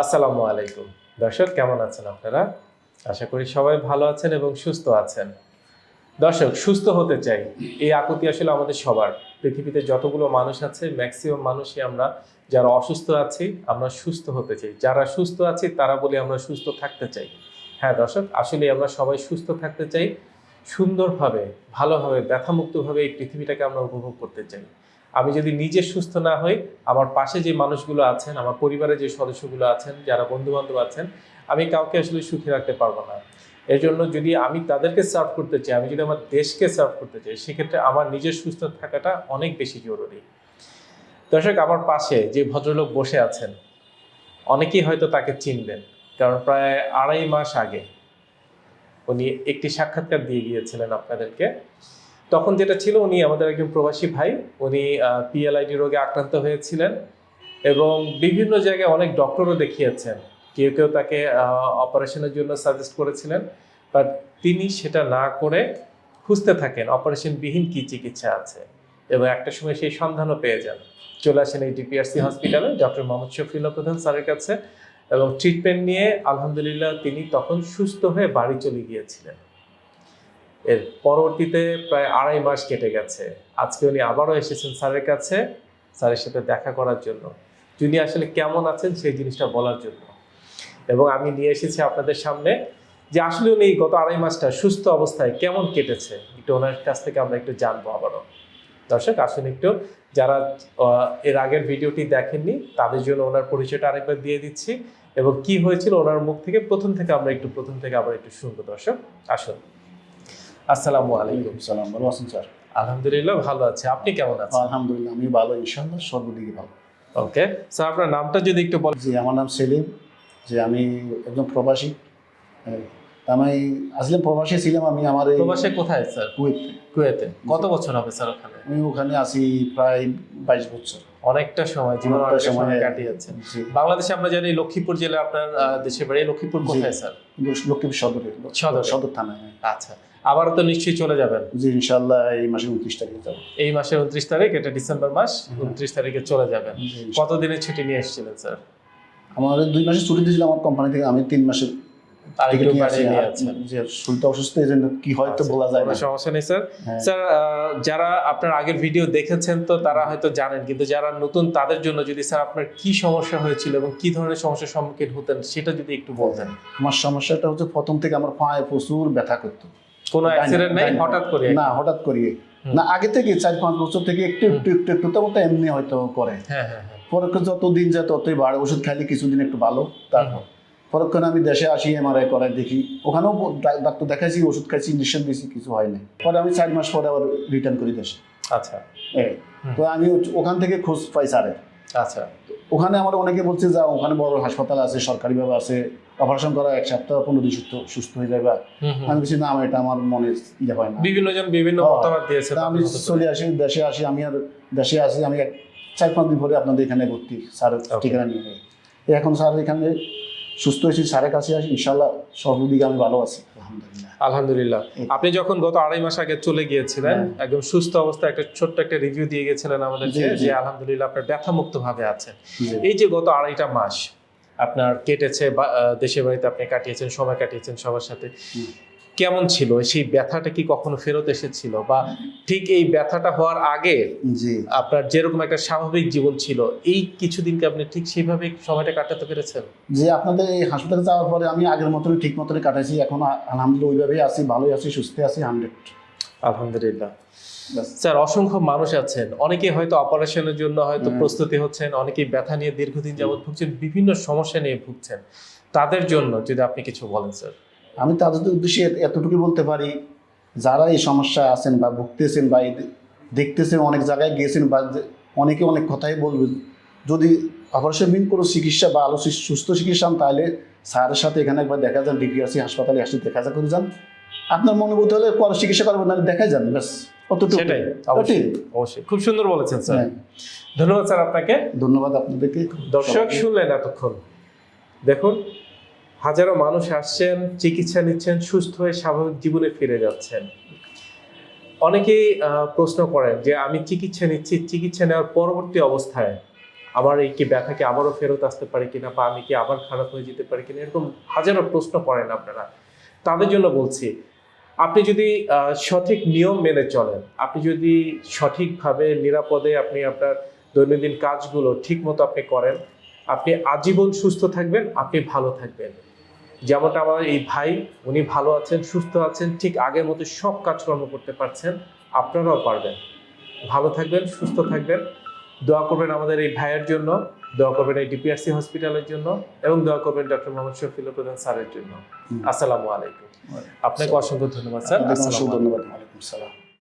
আসসালামু আলাইকুম। দর্শক, কেমন আছেন আপনারা? আশা করি সবাই ভালো আছেন এবং সুস্থ আছেন। দর্শক, সুস্থ হতে চাই, এই আকুতি আসলে আমাদের সবার। পৃথিবীতে যতগুলো মানুষ আছে, ম্যাক্সিমাম মানুষই আমরা যারা অসুস্থ আছি, আমরা সুস্থ হতে চাই। যারা সুস্থ আছি, তারা বলি আমরা সুস্থ থাকতে চাই। হ্যাঁ দর্শক আসলে আমরা সবাই সুস্থ থাকতে চাই, সুন্দরভাবে, ভালোভাবে, ব্যথামুক্তভাবে এই পৃথিবীটাকে আমরা উপভোগ করতে চাই। আমি যদি নিজে সুস্থ না হই, আমার পাশে যে মানুষগুলো আছেন, আমার পরিবারের যে সদস্যগুলো আছেন, যারা বন্ধু বান্ধব আছেন, আমি কাউকে আসলে সুখী রাখতে পারব না। এর জন্য যদি আমি তাদেরকে সার্ভ করতে চাই, আমি যদি আমার দেশকে সার্ভ করতে চাই, সেক্ষেত্রে আমার নিজের সুস্থ থাকাটা অনেক বেশি জরুরি। দর্শক, আমার পাশে যে ভদ্রলোক বসে আছেন, অনেকেই হয়তো তাকে চিনবেন, কারণ প্রায় আড়াই মাস আগে উনি একটি সাক্ষাৎকার দিয়ে গিয়েছিলেন আপনাদেরকে। তখন যেটা ছিল, উনি আমাদের একজন প্রবাসী ভাই, উনি পিএলআইডি রোগে আক্রান্ত হয়েছিলেন এবং বিভিন্ন জায়গায় অনেক ডক্টরও দেখিয়েছেন। কেউ কেউ তাকে অপারেশনের জন্য সাজেস্ট করেছিলেন, বাট তিনি সেটা না করে খুঁজতে থাকেন, অপারেশনবিহীন কী চিকিৎসা আছে? এবং একটা সময় সেই সন্ধানও পেয়ে যান। চলে আসেন এই ডিপিআরসি হসপিটালে ডক্টর মোহাম্মদ শফিউল্লাহ প্রধান স্যারের কাছে এবং ট্রিটমেন্ট নিয়ে আলহামদুলিল্লাহ তিনি তখন সুস্থ হয়ে বাড়ি চলে গিয়েছিলেন। এর পরবর্তীতে প্রায় আড়াই মাস কেটে গেছে। আজকে উনি আবারও এসেছেন স্যারের কাছে, স্যারের সাথে দেখা করার জন্য। যিনি আসলে কেমন আছেন সেই জিনিসটা বলার জন্য। এবং আমি নিয়ে এসেছি আপনাদের সামনে যে আসলে উনি গত আড়াই মাসটা সুস্থ অবস্থায় কেমন কেটেছে, একটু ওনার কাছ থেকে আমরা একটু জানব আবারও। দর্শক, আসুন একটু, যারা এর আগের ভিডিওটি দেখেননি, তাদের জন্য ওনার পরিচয়টা আরেকবার দিয়ে দিচ্ছি এবং কি হয়েছিল ওনার মুখ থেকে, প্রথম থেকে আমরা একটু, প্রথম থেকে আবার একটু শুনব। দর্শক, আসুন। আসসালামু আলাইকুম। সালাম ভালো আছেন স্যার? আলহামদুলিল্লাহ ভালো আছে। আপনি কেমন আছেন? আলহামদুলিল্লাহ আমি ভালো ইনশাল্লাহ সর্বদিকে ভালো। ওকে স্যার আপনার নামটা যদি একটু বলেন। জি আমার নাম সেলিম। যে আমি একজন প্রবাসী। আমি আসলে প্রবাসী ছিলাম আমি আমার এই প্রবাসে কোথায় স্যার? কুয়েত। কুয়েতে। কত বছর হবে স্যার ওখানে? আমি ওখানে আছি প্রায় বাইশ বছর। অনেকটা সময় জীবন অনেকটা সময় কাটিয়েছেন। বাংলাদেশে আমরা জানি লক্ষ্মীপুর জেলা আপনার দেশের বাড়ি লক্ষ্মীপুর কোথায় স্যার? লক্ষ্মীপুর সদরে। সদরে। সদর থানায়। আচ্ছা। আবার তো নিশ্চয়ই চলে যাবেন। জি ইনশাল্লাহ এই মাসের উনত্রিশ তারিখে যাব। এই মাসের উনত্রিশ তারিখ এটা ডিসেম্বর মাস উনত্রিশ তারিখে চলে যাবেন। কতদিনের ছুটি নিয়ে এসেছিলেন স্যার? আমার দুই মাসের ছুটি দিয়েছিল আমার কোম্পানি থেকে আমি তিন মাসের আচ্ছা, হ্যাঁ। যারা আপনার আগের ভিডিও দেখেছেন তো তারা হয়তো জানেন কিন্তু যারা নতুন তাদের জন্য যদি স্যার আপনার কি সমস্যা হয়েছিল এবং কি ধরনের সমস্যার সম্মুখীন হতেন সেটা যদি একটু বলতেন। আমার সমস্যাটা হচ্ছে প্রথম থেকে আমার পায়ে প্রচুর ব্যথা করতো। কোনো অ্যাক্সিডেন্ট নেই হঠাৎ করে না হঠাৎ করিয়ে না আগে থেকে চার পাঁচ বছর থেকে একটু একটু একটু একটু তেমন এমনি হয়তো করে। হ্যাঁ হ্যাঁ হ্যাঁ। যত দিন যায় ততই বাড়ে। ওষুধ খাইলে কিছুদিন একটু ভালো তারপর। পরক্ষণে আমি দেশে আসি এমআরআই করাই দেখি। ওখানেও ডাক্তার দেখাইছি ওষুধ খাইছি ইঞ্জেকশন দিয়েছি কিছু হয় নাই। পরে আমি চার মাস পরে আবার রিটার্ন করি দেশে। আচ্ছা। এই। তো আমি ওখান থেকে খোঁজ পাই স্যারের। আচ্ছা ওখানে আমার অনেকে বলছে যে ওখানে বড় হাসপাতাল আছে সরকারিভাবে আছে অপারেশন করা এক সপ্তাহ পনেরো দিন সুস্থ সুস্থ হয়ে যাবে। আমি বলছি না এটা আমার মনে ইয়ে হয় না বিভিন্ন জন বিভিন্ন হ্যাঁ। মতামত দিয়েছে আমি। চলে আসি দেশে আসি আমি আর দেশে আসি আমি এক চার পাঁচ দিন পরে আপনাদের এখানে ভর্তি স্যার ঠিকানা নিয়ে এখন স্যার এখানে সুস্থ হয়েছি স্যারের কাছে আসি ইনশাল্লাহ সর্বদিকে আমি ভালো আছি। আলহামদুলিল্লাহ। আপনি যখন গত আড়াই মাস আগে চলে গিয়েছিলেন হ্যাঁ। একদম সুস্থ অবস্থা একটা ছোট্ট একটা রিভিউ দিয়ে গেছিলেন আমাদেরকে জি। যে আলহামদুলিল্লাহ আপনার ব্যথা মুক্ত ভাবে আছেন এই যে গত আড়াইটা মাস আপনার কেটেছে দেশের বাড়িতে আপনি কাটিয়েছেন সময় কাটিয়েছেন সবার সাথে। কেমন ছিল? সেই ব্যথাটা কি কখনো ফেরত এসেছিল? বা ঠিক এই ব্যথাটা হওয়ার আগে আপনার যেরকম একটা স্বাভাবিক জীবন ছিল এই কিছুদিনকে আপনি ঠিক সেইভাবে সময়টা কাটাতে পেরেছেন? যে আপনাদের এই হাসপাতালে যাওয়ার পরে আমি আগের মতনই ঠিক মতনই কাটাইছি। এখন আলহামদুলিল্লাহ ওইভাবেই আছি ভালোই আছি সুস্থ আছি হান্ড্রেড আলহামদুলিল্লাহ। স্যার অসংখ্য মানুষ আছেন। অনেকেই হয়তো অপারেশনের জন্য হয়তো প্রস্তুতি হচ্ছেন অনেকেই ব্যথা নিয়ে দীর্ঘদিন যাবত ভুগছেন বিভিন্ন সমস্যা নিয়ে ভুগছেন। তাদের জন্য যদি আপনি কিছু বলেন স্যার। আমি তাদের উদ্দেশ্যে এতটুকু বলতে পারি যারা এই সমস্যায় আছেন বা ভুগতেছেন বা দেখতেছেন অনেক জায়গায় গিয়েছেন বা অনেকে অনেক কথাই বলবেন যদি অপারেশনবিহীন কোনো চিকিৎসা বা আলো সুস্থ চিকিৎসা হন তাহলে স্যারের সাথে এখানে একবার দেখা যান ডিপিআরসি হাসপাতালে আসলে দেখা যা করে যান। আপনার মনোভূতি হলে পরে চিকিৎসা করবেন নাহলে দেখাই যান ব্যাস। অতটুকু। সেটাই অবশ্যই অবশ্যই। খুব সুন্দর বলেছেন স্যার। হ্যাঁ, ধন্যবাদ স্যার আপনাকে। ধন্যবাদ আপনাদেরকে। দর্শক শুনলেন এতক্ষণ। দেখুন হাজারো মানুষ আসছেন, চিকিৎসা নিচ্ছেন, সুস্থ হয়ে স্বাভাবিক জীবনে ফিরে যাচ্ছেন। অনেকেই প্রশ্ন করেন যে, আমি চিকিৎসা নিচ্ছি, চিকিৎসা নেওয়ার পরবর্তী অবস্থায় আমার এই কি ব্যথা কি আবারও ফেরত আসতে পারে কিনা বা আমি কি আবার খারাপ হয়ে যেতে পারি কিনা? এরকম হাজারো প্রশ্ন করেন আপনারা। তাদের জন্য বলছি, আপনি যদি সঠিক নিয়ম মেনে চলেন, আপনি যদি সঠিকভাবে, নিরাপদে আপনি আপনার দৈনন্দিন কাজগুলো ঠিক মতো আপনি করেন, আপনি আজীবন সুস্থ থাকবেন, আপনি ভালো থাকবেন। যেমনটা আমার এই ভাই উনি ভালো আছেন সুস্থ আছেন ঠিক আগের মতো সব কাজকর্ম করতে পারছেন আপনারাও পারবেন। ভালো থাকবেন সুস্থ থাকবেন। দোয়া করবেন আমাদের এই ভাইয়ের জন্য দোয়া করবেন এই ডিপিআরসি হসপিটালের জন্য এবং দোয়া করবেন ডক্টর মোহাম্মদ শফিল প্রধান স্যারের জন্য। আসসালামু আলাইকুম। আপনাকে অসংখ্য ধন্যবাদ স্যার। অসংখ্য ধন্যবাদ।